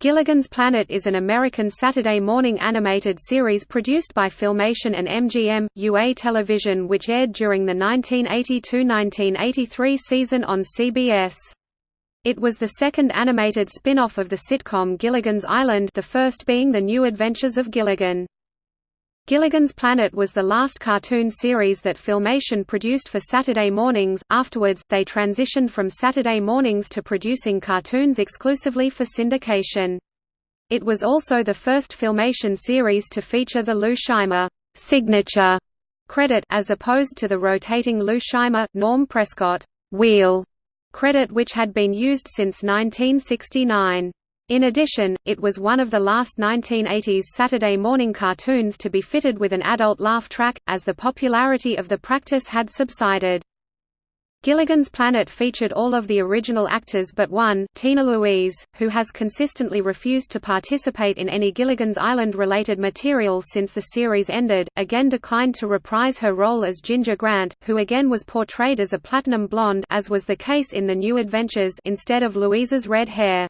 Gilligan's Planet is an American Saturday morning animated series produced by Filmation and MGM, UA Television which aired during the 1982–1983 season on CBS. It was the second animated spin-off of the sitcom Gilligan's Island the first being The New Adventures of Gilligan. Gilligan's Planet was the last cartoon series that Filmation produced for Saturday mornings, afterwards, they transitioned from Saturday mornings to producing cartoons exclusively for syndication. It was also the first Filmation series to feature the Lou Scheimer signature credit as opposed to the rotating Lou Scheimer, Norm Prescott wheel credit which had been used since 1969. In addition, it was one of the last 1980s Saturday morning cartoons to be fitted with an adult laugh track, as the popularity of the practice had subsided. Gilligan's Planet featured all of the original actors but one, Tina Louise, who has consistently refused to participate in any Gilligan's Island-related material since the series ended, again declined to reprise her role as Ginger Grant, who again was portrayed as a platinum blonde as was the case in The New Adventures instead of Louise's red hair.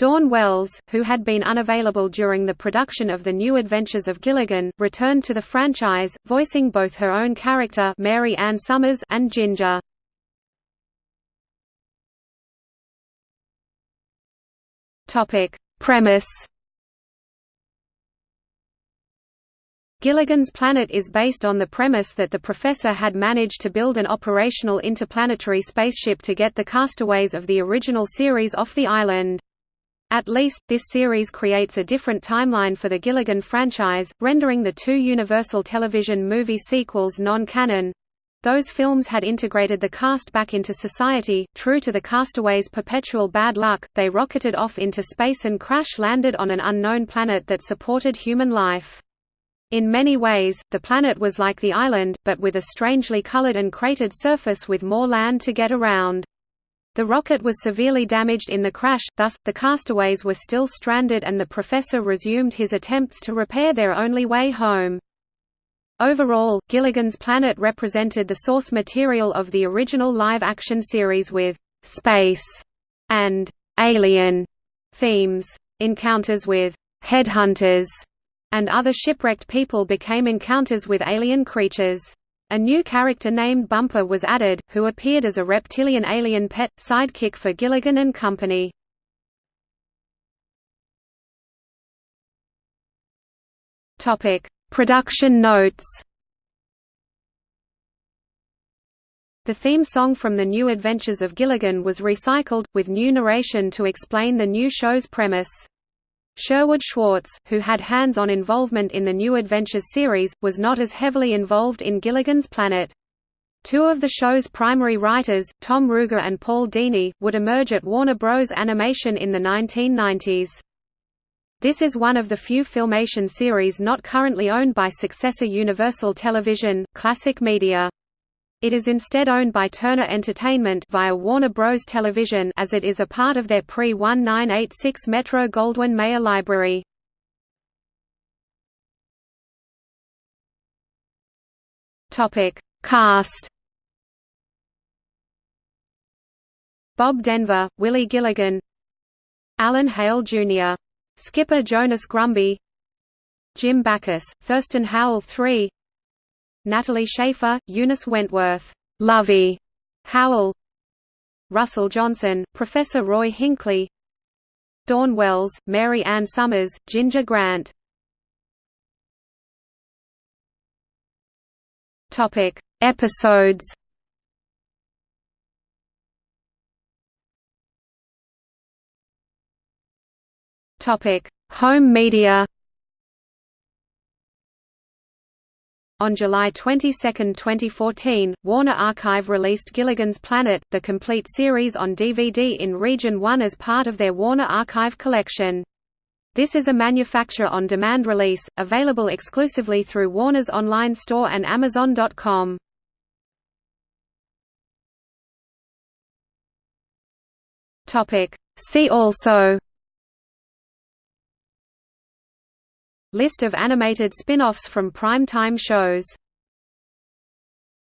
Dawn Wells, who had been unavailable during the production of The New Adventures of Gilligan, returned to the franchise, voicing both her own character Mary Ann Summers and Ginger. Topic: Premise Gilligan's Planet is based on the premise that the professor had managed to build an operational interplanetary spaceship to get the castaways of the original series off the island. At least, this series creates a different timeline for the Gilligan franchise, rendering the two Universal Television movie sequels non-canon. Those films had integrated the cast back into society. True to the castaways' perpetual bad luck, they rocketed off into space and crash-landed on an unknown planet that supported human life. In many ways, the planet was like the island, but with a strangely colored and cratered surface with more land to get around. The rocket was severely damaged in the crash, thus, the castaways were still stranded and the professor resumed his attempts to repair their only way home. Overall, Gilligan's Planet represented the source material of the original live-action series with «space» and «alien» themes. Encounters with «headhunters» and other shipwrecked people became encounters with alien creatures. A new character named Bumper was added, who appeared as a reptilian alien pet, sidekick for Gilligan and Company. Production notes The theme song from The New Adventures of Gilligan was recycled, with new narration to explain the new show's premise. Sherwood Schwartz, who had hands-on involvement in the New Adventures series, was not as heavily involved in Gilligan's Planet. Two of the show's primary writers, Tom Ruegger and Paul Dini, would emerge at Warner Bros. Animation in the 1990s. This is one of the few Filmation series not currently owned by successor Universal Television, Classic Media. It is instead owned by Turner Entertainment via Warner Bros. Television as it is a part of their pre-1986 Metro-Goldwyn-Mayer library. Cast Bob Denver, Willie Gilligan Alan Hale, Jr. Skipper Jonas Grumby Jim Backus, Thurston Howell III Natalie Schafer, Eunice Wentworth, Lovey Howell, Russell Johnson, Professor Roy Hinckley, Dawn Wells, Mary Ann Summers, Ginger Grant. Topic: Episodes. Topic: Home media. On July 22, 2014, Warner Archive released Gilligan's Planet, the complete series on DVD in Region 1 as part of their Warner Archive collection. This is a manufacture-on-demand release, available exclusively through Warner's online store and Amazon.com. See also List of animated spin-offs from prime-time shows